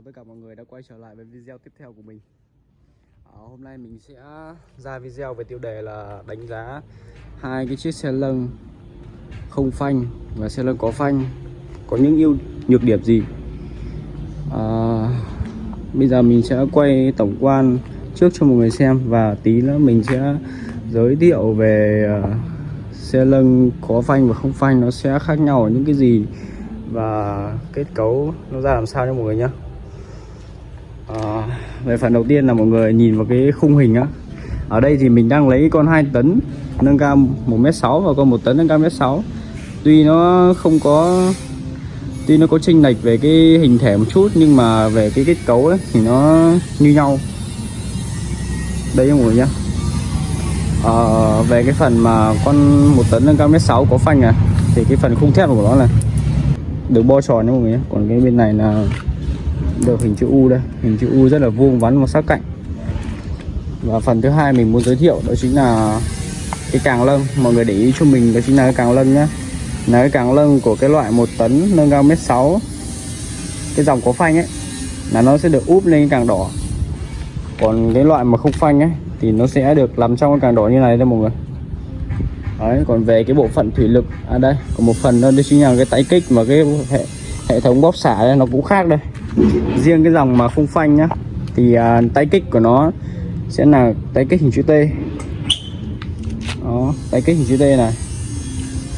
chào tất cả mọi người đã quay trở lại với video tiếp theo của mình. À, Hôm nay mình sẽ ra video về tiêu đề là đánh giá hai cái chiếc xe lân không phanh và xe lân có phanh có những ưu nhược điểm gì. À, Bây giờ mình sẽ quay tổng quan trước cho mọi người xem và tí nữa mình sẽ giới thiệu về uh, xe lân có phanh và không phanh nó sẽ khác nhau ở những cái gì và kết cấu nó ra làm sao cho mọi người nhé à, về phần đầu tiên là mọi người nhìn vào cái khung hình á. Ở đây thì mình đang lấy con 2 tấn nâng cao 1m6 và con 1 tấn nâng cao 1m6 tuy nó không có tuy nó có chênh lệch về cái hình thể một chút nhưng mà về cái kết cấu ấy thì nó như nhau. Đây mọi người nhá. À, về cái phần mà con 1 tấn nâng cao 1m6 có phanh à thì cái phần khung thép của nó là được bo tròn nha mọi người nhé còn cái bên này là được hình chữ U đây. Hình chữ U rất là vuông vắn và sắc cạnh. Và phần thứ hai mình muốn giới thiệu đó chính là cái càng lân, mọi người để ý cho mình đó chính là cái càng lân nhá. Là cái càng lân của cái loại một tấn nâng cao mét sáu. Cái dòng có phanh ấy là nó sẽ được úp lên cái càng đỏ. Còn cái loại mà không phanh ấy thì nó sẽ được làm trong cái càng đỏ như này đây mọi người. Đấy, còn về cái bộ phận thủy lực à đây còn một phần đó, đó chính là cái tái kích mà cái hệ hệ thống bóp xả đây nó cũng khác đây riêng cái dòng mà không phanh nhá thì à, tay kích của nó sẽ là tay kích hình chữ T. Đó tay kích hình chữ T này.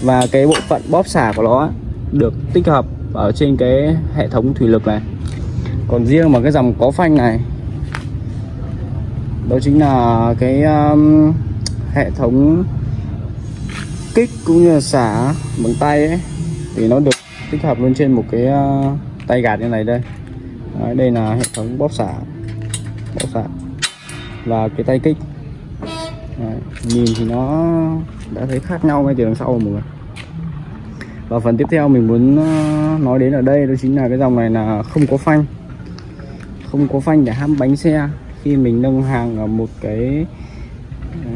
Và cái bộ phận bóp xả của nó được tích hợp ở trên cái hệ thống thủy lực này. Còn riêng mà cái dòng có phanh này đó chính là cái um, hệ thống kích cũng như là xả bằng tay ấy thì nó được tích hợp luôn trên một cái uh, tay gạt như này đây. Đấy, đây là hệ thống bóp xả bóp xả và cái tay kích. Đấy, nhìn thì nó đã thấy khác nhau ngay từ đằng sau mọi người. Và phần tiếp theo mình muốn ờ, nói đến ở đây đó chính là cái dòng này là không có phanh. Không có phanh để hãm bánh xe. Khi mình nâng hàng ở một cái ờ,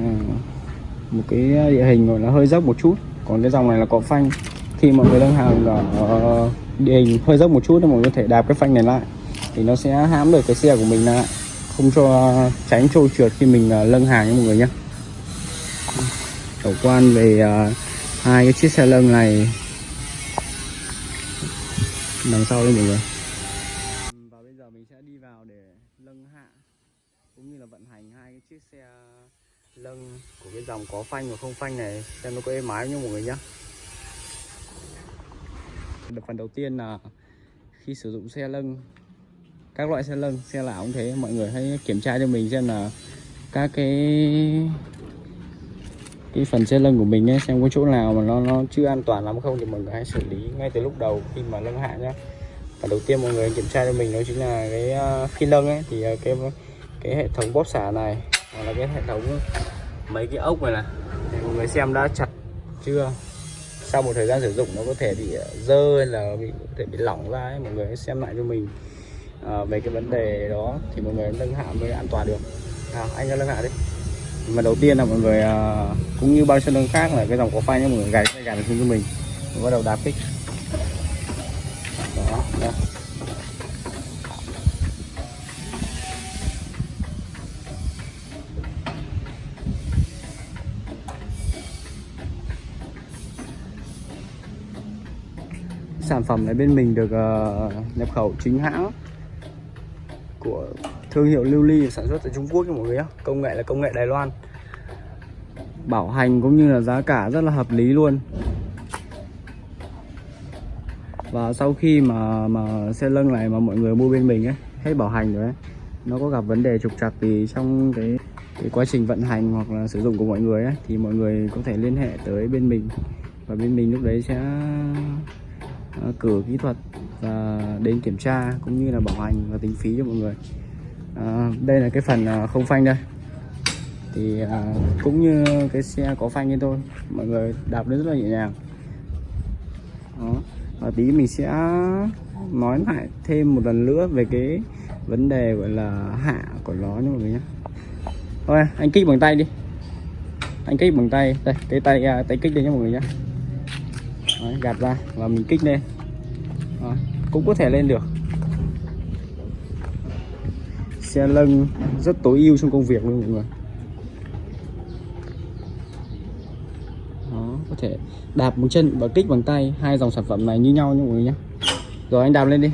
một cái địa hình gọi là hơi dốc một chút. Còn cái dòng này là có phanh. Khi mọi người nâng hàng ở ờ, địa hình hơi dốc một chút thì mọi người có thể đạp cái phanh này lại thì nó sẽ hãm được cái xe của mình lại không cho tránh trôi trượt khi mình à, lâng hàng nha mọi người nhé tổng quan về uh, hai cái chiếc xe lâng này. Đằng sau đây mọi người. Và bây giờ mình sẽ đi vào để lâng hạ cũng như là vận hành hai cái chiếc xe lâng của cái dòng có phanh và không phanh này xem nó có êm ái nha mọi người nhé phần đầu tiên là khi sử dụng xe lâng các loại xe lân xe lạ cũng thế. Mọi người hãy kiểm tra cho mình xem là các cái cái phần xe lân của mình ấy, xem có chỗ nào mà nó nó chưa an toàn lắm không thì mọi người hãy xử lý ngay từ lúc đầu khi mà nâng hạ nhé. Và đầu tiên mọi người kiểm tra cho mình đó chính là cái ờ, khi nâng ấy thì ờ, cái cái hệ thống bóp xả này hoặc là cái hệ thống mấy cái ốc này này. Thì mọi người xem đã chặt chưa? Sau một thời gian sử dụng nó có thể bị dơ hay là bị có thể bị lỏng ra ấy mọi người hãy xem lại cho mình à, về cái vấn đề đó thì mọi người nâng hạ mới an toàn được. À, anh ra nâng hạ đi. Mà đầu tiên là mọi người à, cũng như bao xe nâng khác là cái dòng có phanh mọi người gài cái gài xuống cho mình. Mình bắt đầu đạp kích đó, đó. sản phẩm này bên mình được uh, nhập khẩu chính hãng của thương hiệu Lưu Ly sản xuất tại Trung Quốc nha mọi người nhé công nghệ là công nghệ Đài Loan. Bảo hành cũng như là giá cả rất là hợp lý luôn. Và sau khi mà mà xe lưng này mà mọi người mua bên mình ấy, hết bảo hành rồi ấy, nó có gặp vấn đề trục trặc thì trong cái cái quá trình vận hành hoặc là sử dụng của mọi người ấy, thì mọi người có thể liên hệ tới bên mình. Và bên mình lúc đấy sẽ Ờ, cửa kỹ thuật và đến kiểm tra cũng như là bảo hành và tính phí cho mọi người. À, đây là cái phần ờ, không phanh đây. Thì à, cũng như cái xe có phanh như tôi mọi người đạp nó rất là nhẹ nhàng. Đó và tí mình sẽ nói lại thêm một lần nữa về cái vấn đề gọi là hạ của nó nha mọi người nhé thôi anh kích bằng tay đi. Anh kích bằng tay đây cái tay à, tay kích đây nhé mọi người nhé Đấy, gạt ra và mình kích lên. Đó, cũng có thể lên được. Xe lân rất tối ưu trong công việc luôn mọi người. Đó có thể đạp một chân và kích bằng tay hai dòng sản phẩm này như nhau nha mọi người nhé. Rồi anh đạp lên đi.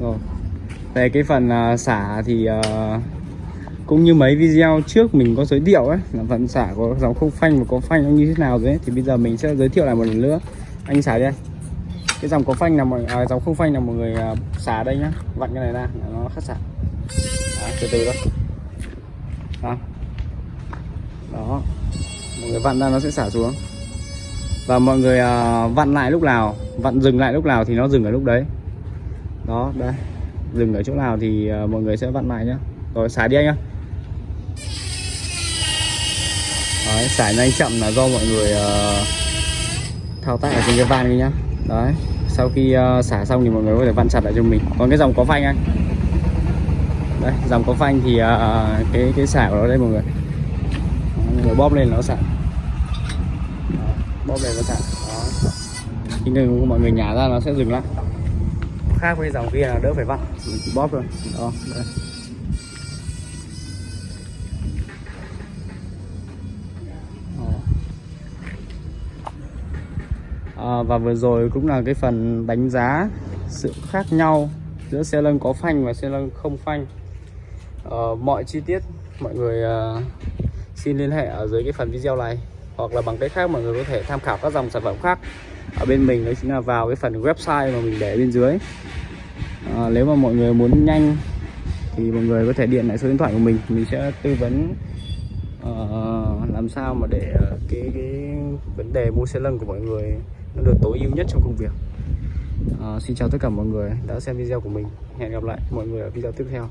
Rồi. Về cái phần à, xả thì à, cũng như mấy video trước mình có giới thiệu ấy là phần xả có dòng không phanh và có phanh nó như thế nào rồi thì bây giờ mình sẽ giới thiệu lại một lần nữa. Anh xả đi anh. cái dòng có phanh là mọi à, dòng không phanh là mọi người à, xả đây nhá. Vặn cái này ra nó khắc xả. Đó, từ từ đó đó. Đó. Mọi người vặn ra nó sẽ xả xuống. Và mọi người uh, vặn lại lúc nào vặn dừng lại lúc nào thì nó dừng ở lúc đấy đó đây. Dừng ở chỗ nào thì ờ, mọi người sẽ vặn lại nhá. Rồi xả đi anh nhá. Đấy xả nhanh chậm là do mọi người uh, thao tác ở trên cái van kia nhá. Đấy sau khi uh, xả xong thì mọi người có thể vặn chặt lại cho mình. Còn cái dòng có phanh anh. Đây dòng có phanh thì uh, cái cái xả của nó đây mọi người. Mọi người bóp lên nó xả. Bóp lên nó xả. Đó khi người mọi người nhả ra nó sẽ dừng lại khác với dòng kia là đỡ phải vặn mình chỉ bóp thôi. Đó đây. À, và vừa rồi cũng là cái phần đánh giá sự khác nhau giữa xe lân có phanh và xe lân không phanh. À, mọi chi tiết mọi người à, xin liên hệ ở dưới cái phần video này hoặc là bằng cách khác mọi người có thể tham khảo các dòng sản phẩm khác ở bên mình đó chính là vào cái phần website mà mình để bên dưới. À, nếu mà mọi người muốn nhanh thì mọi người có thể điện lại số điện thoại của mình mình sẽ tư vấn uh, làm sao mà để ờ, cái cái vấn đề mua xe lân của mọi người nó được tối ưu nhất trong công việc. Uh, xin chào tất cả mọi người đã xem video của mình. Hẹn gặp lại mọi người ở video tiếp theo.